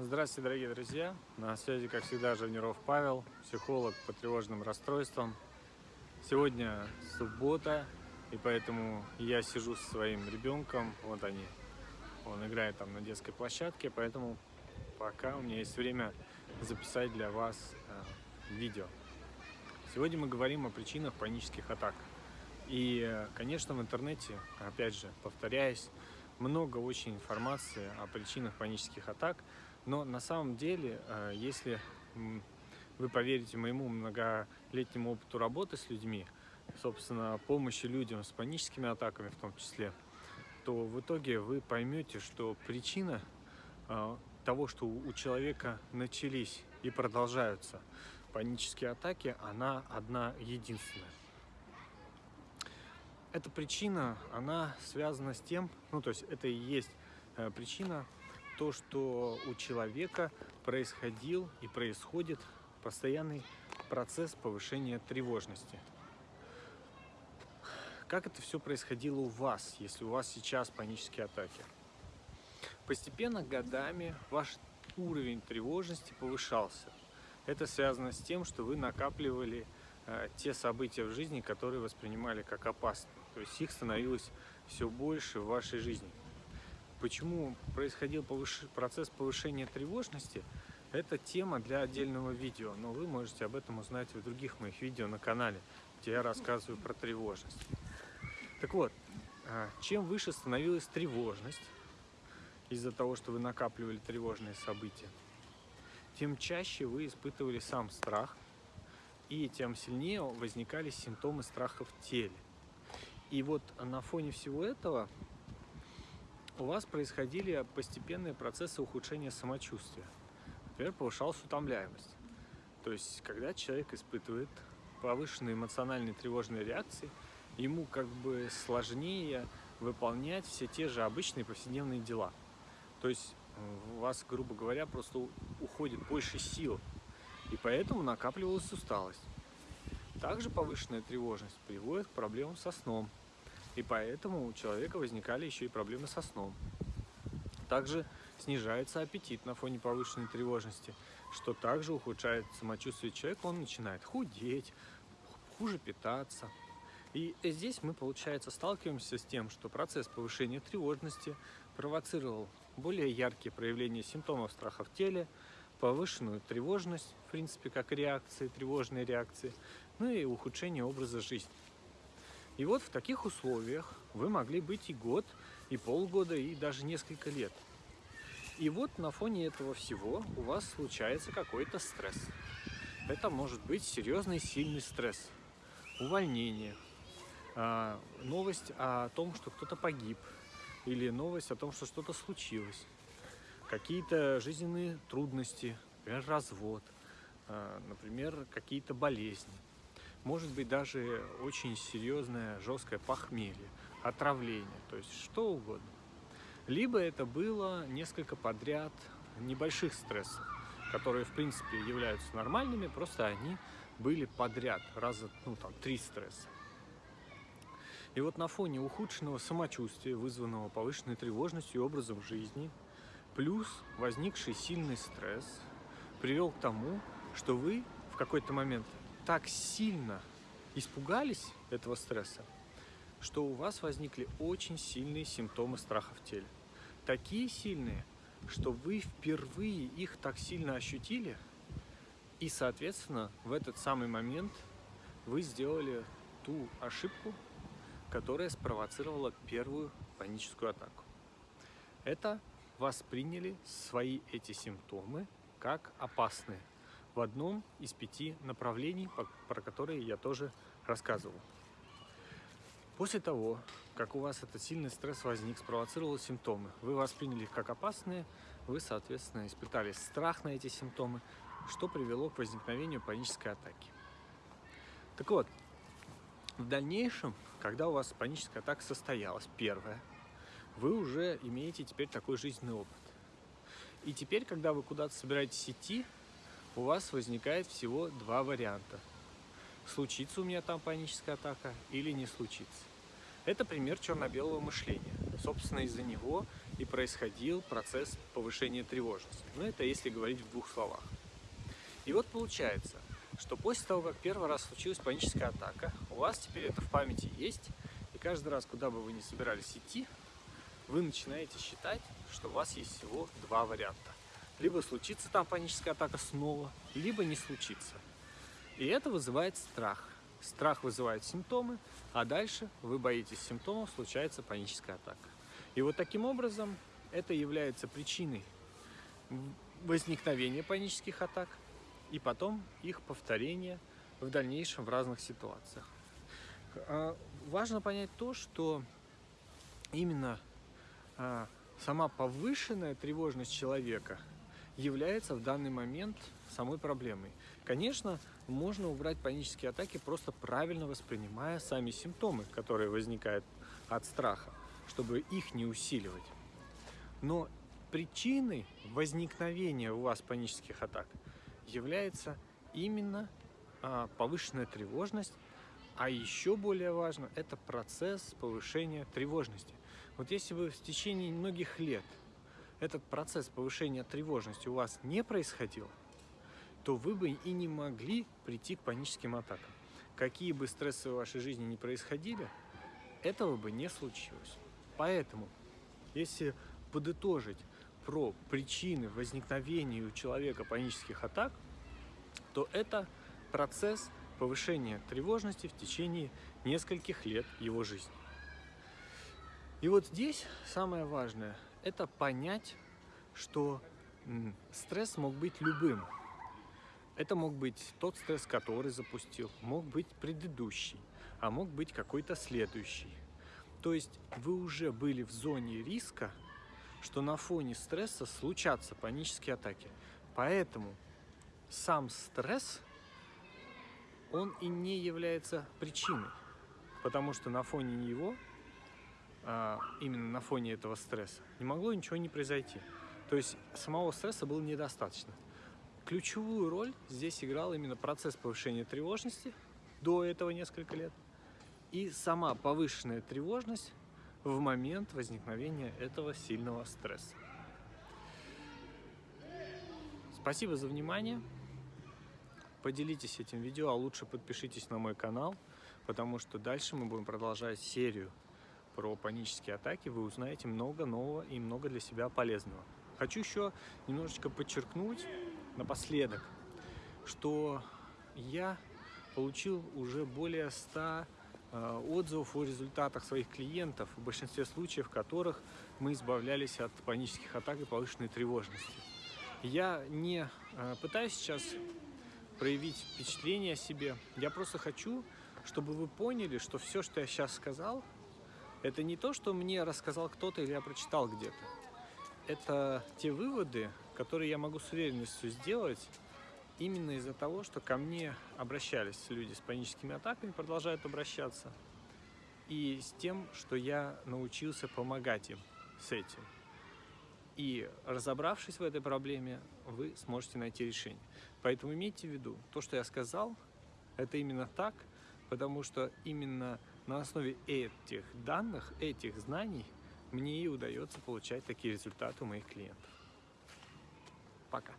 Здравствуйте, дорогие друзья! На связи, как всегда, Живниров Павел, психолог по тревожным расстройствам. Сегодня суббота, и поэтому я сижу со своим ребенком. Вот они. Он играет там на детской площадке, поэтому пока у меня есть время записать для вас э, видео. Сегодня мы говорим о причинах панических атак. И, э, конечно, в интернете, опять же, повторяюсь, много очень информации о причинах панических атак, но на самом деле, э, если вы поверите моему многолетнему опыту работы с людьми, собственно, помощи людям с паническими атаками в том числе, то в итоге вы поймете, что причина э, того, что у человека начались и продолжаются панические атаки, она одна единственная. Эта причина, она связана с тем, ну то есть это и есть э, причина, то, что у человека происходил и происходит постоянный процесс повышения тревожности. Как это все происходило у вас, если у вас сейчас панические атаки? Постепенно, годами, ваш уровень тревожности повышался. Это связано с тем, что вы накапливали э, те события в жизни, которые воспринимали как опасные. То есть их становилось все больше в вашей жизни. Почему происходил повыш... процесс повышения тревожности, это тема для отдельного видео, но вы можете об этом узнать в других моих видео на канале, где я рассказываю про тревожность. Так вот, а, чем выше становилась тревожность, из-за того, что вы накапливали тревожные события, тем чаще вы испытывали сам страх, и тем сильнее возникали симптомы страха в теле. И вот на фоне всего этого у вас происходили постепенные процессы ухудшения самочувствия. Например, повышалась утомляемость. То есть, когда человек испытывает повышенные эмоциональные тревожные реакции, ему как бы сложнее выполнять все те же обычные повседневные дела. То есть у вас, грубо говоря, просто уходит больше сил, и поэтому накапливалась усталость. Также повышенная тревожность приводит к проблемам со сном, и поэтому у человека возникали еще и проблемы со сном. Также снижается аппетит на фоне повышенной тревожности, что также ухудшает самочувствие человека, он начинает худеть, хуже питаться. И здесь мы, получается, сталкиваемся с тем, что процесс повышения тревожности провоцировал более яркие проявления симптомов страха в теле, повышенную тревожность, в принципе, как реакции, тревожные реакции, ну и ухудшение образа жизни. И вот в таких условиях вы могли быть и год, и полгода, и даже несколько лет. И вот на фоне этого всего у вас случается какой-то стресс. Это может быть серьезный сильный стресс, увольнение, а, новость о том, что кто-то погиб, или новость о том, что что-то случилось, какие-то жизненные трудности, например, развод, а, например, какие-то болезни может быть даже очень серьезное жесткое похмелье, отравление, то есть что угодно. Либо это было несколько подряд небольших стрессов, которые в принципе являются нормальными, просто они были подряд, раза ну, там, три стресса. И вот на фоне ухудшенного самочувствия, вызванного повышенной тревожностью и образом жизни, плюс возникший сильный стресс, привел к тому, что вы в какой-то момент так сильно испугались этого стресса, что у вас возникли очень сильные симптомы страха в теле. Такие сильные, что вы впервые их так сильно ощутили, и, соответственно, в этот самый момент вы сделали ту ошибку, которая спровоцировала первую паническую атаку. Это восприняли свои эти симптомы как опасные в одном из пяти направлений, про которые я тоже рассказывал. После того, как у вас этот сильный стресс возник, спровоцировал симптомы, вы восприняли их как опасные, вы, соответственно, испытали страх на эти симптомы, что привело к возникновению панической атаки. Так вот, в дальнейшем, когда у вас паническая атака состоялась, первая, вы уже имеете теперь такой жизненный опыт. И теперь, когда вы куда-то собираетесь идти, у вас возникает всего два варианта. Случится у меня там паническая атака или не случится. Это пример черно-белого мышления. Собственно, из-за него и происходил процесс повышения тревожности. Ну, это если говорить в двух словах. И вот получается, что после того, как первый раз случилась паническая атака, у вас теперь это в памяти есть, и каждый раз, куда бы вы ни собирались идти, вы начинаете считать, что у вас есть всего два варианта. Либо случится там паническая атака снова, либо не случится. И это вызывает страх. Страх вызывает симптомы, а дальше вы боитесь симптомов, случается паническая атака. И вот таким образом это является причиной возникновения панических атак и потом их повторения в дальнейшем в разных ситуациях. А, важно понять то, что именно а, сама повышенная тревожность человека является в данный момент самой проблемой. Конечно, можно убрать панические атаки, просто правильно воспринимая сами симптомы, которые возникают от страха, чтобы их не усиливать. Но причиной возникновения у вас панических атак является именно а, повышенная тревожность, а еще более важно, это процесс повышения тревожности. Вот если бы в течение многих лет этот процесс повышения тревожности у вас не происходил, то вы бы и не могли прийти к паническим атакам. Какие бы стрессы в вашей жизни не происходили, этого бы не случилось. Поэтому, если подытожить про причины возникновения у человека панических атак, то это процесс повышения тревожности в течение нескольких лет его жизни. И вот здесь самое важное – это понять, что стресс мог быть любым. Это мог быть тот стресс, который запустил, мог быть предыдущий, а мог быть какой-то следующий. То есть вы уже были в зоне риска, что на фоне стресса случатся панические атаки. Поэтому сам стресс, он и не является причиной, потому что на фоне него, именно на фоне этого стресса, не могло ничего не произойти. То есть самого стресса было недостаточно. Ключевую роль здесь играл именно процесс повышения тревожности, до этого несколько лет, и сама повышенная тревожность в момент возникновения этого сильного стресса. Спасибо за внимание. Поделитесь этим видео, а лучше подпишитесь на мой канал, потому что дальше мы будем продолжать серию про панические атаки. Вы узнаете много нового и много для себя полезного. Хочу еще немножечко подчеркнуть напоследок, что я получил уже более 100 Э, отзывов о результатах своих клиентов, в большинстве случаев которых мы избавлялись от панических атак и повышенной тревожности. Я не э, пытаюсь сейчас проявить впечатление о себе, я просто хочу, чтобы вы поняли, что все, что я сейчас сказал, это не то, что мне рассказал кто-то или я прочитал где-то. Это те выводы, которые я могу с уверенностью сделать, именно из-за того, что ко мне обращались люди с паническими атаками, продолжают обращаться, и с тем, что я научился помогать им с этим. И разобравшись в этой проблеме, вы сможете найти решение. Поэтому имейте в виду, то, что я сказал, это именно так, потому что именно на основе этих данных, этих знаний, мне и удается получать такие результаты у моих клиентов. Пока.